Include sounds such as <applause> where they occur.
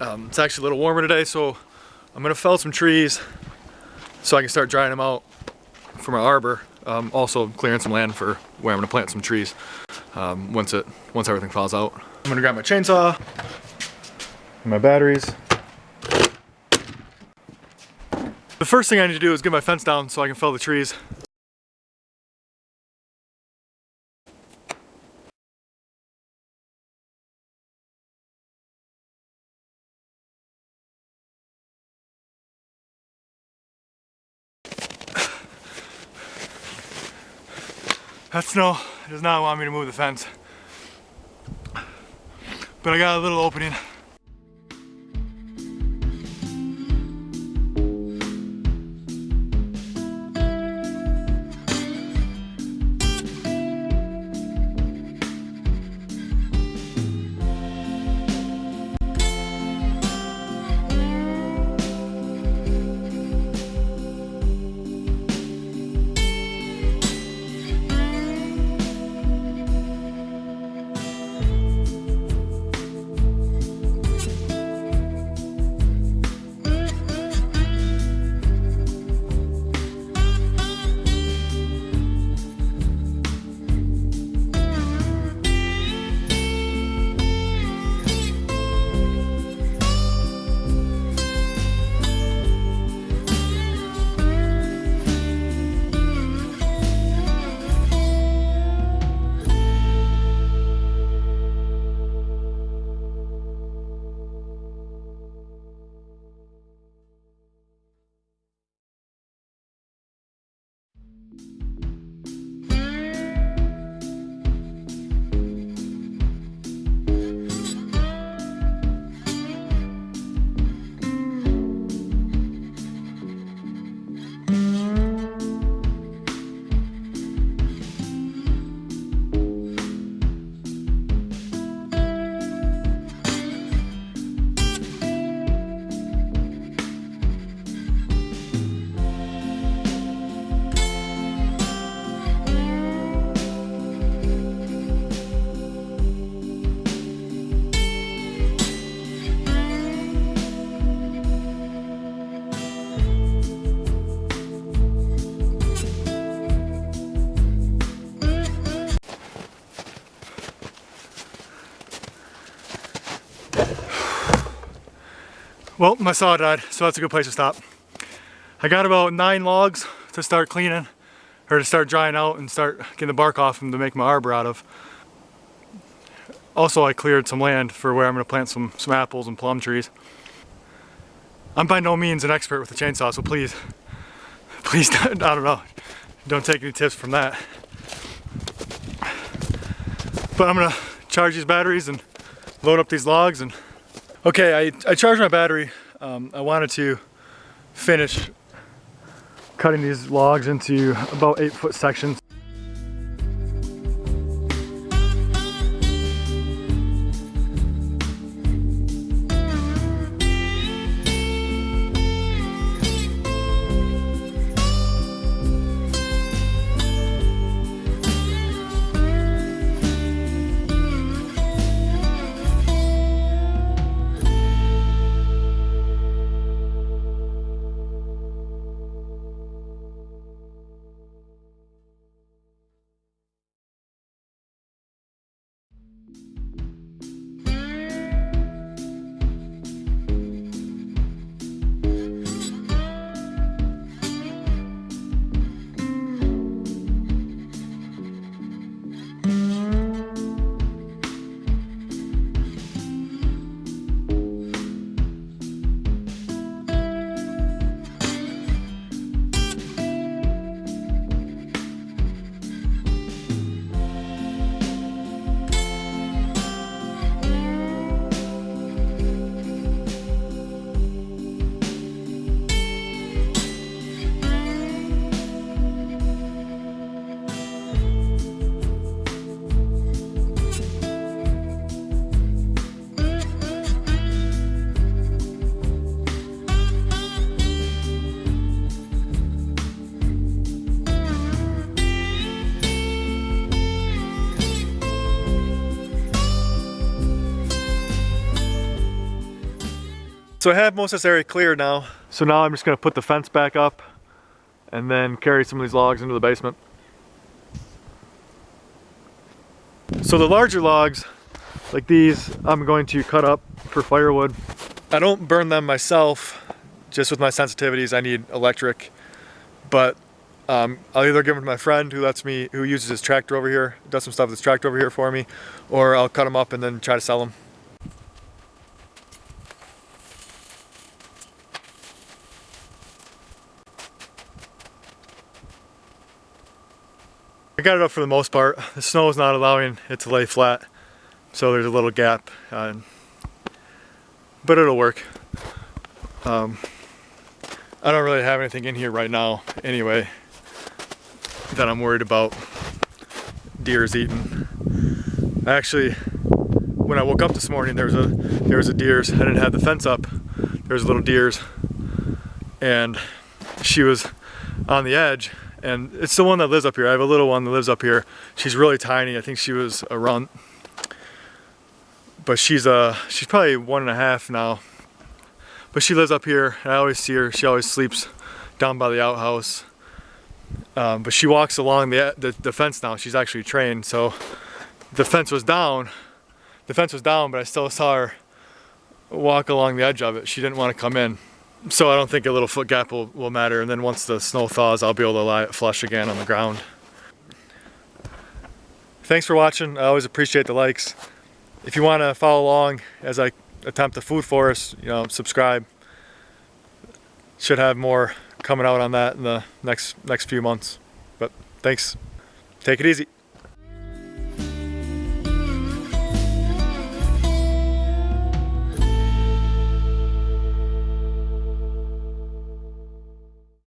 Um, it's actually a little warmer today, so I'm gonna fell some trees so I can start drying them out for my arbor. Um, also clearing some land for where I'm gonna plant some trees um, once it once everything falls out. I'm gonna grab my chainsaw, and my batteries. The first thing I need to do is get my fence down so I can fell the trees. That snow does not want me to move the fence. But I got a little opening. Well, my saw died, so that's a good place to stop. I got about nine logs to start cleaning, or to start drying out and start getting the bark off them to make my arbor out of. Also, I cleared some land for where I'm gonna plant some, some apples and plum trees. I'm by no means an expert with the chainsaw, so please, <laughs> please, <laughs> don't, I don't know, don't take any tips from that. But I'm gonna charge these batteries and load up these logs and Okay, I, I charged my battery. Um, I wanted to finish cutting these logs into about eight foot sections. So I have most of this area cleared now. So now I'm just gonna put the fence back up and then carry some of these logs into the basement. So the larger logs, like these, I'm going to cut up for firewood. I don't burn them myself, just with my sensitivities, I need electric. But um, I'll either give them to my friend who lets me, who uses his tractor over here, does some stuff with his tractor over here for me, or I'll cut them up and then try to sell them. I got it up for the most part. The snow is not allowing it to lay flat, so there's a little gap, uh, but it'll work. Um, I don't really have anything in here right now anyway that I'm worried about deers eating. Actually, when I woke up this morning, there was a there was a deer's. I didn't have the fence up. There was a little deer's, and she was on the edge. And it's the one that lives up here. I have a little one that lives up here. She's really tiny. I think she was a runt, but she's uh she's probably one and a half now. But she lives up here. I always see her. She always sleeps down by the outhouse. Um, but she walks along the, the, the fence now. She's actually trained. So the fence was down. The fence was down, but I still saw her walk along the edge of it. She didn't want to come in. So I don't think a little foot gap will, will matter. And then once the snow thaws, I'll be able to lie flush again on the ground. Thanks for watching. I always appreciate the likes. If you want to follow along as I attempt the food forest, you know, subscribe. Should have more coming out on that in the next next few months. But thanks. Take it easy.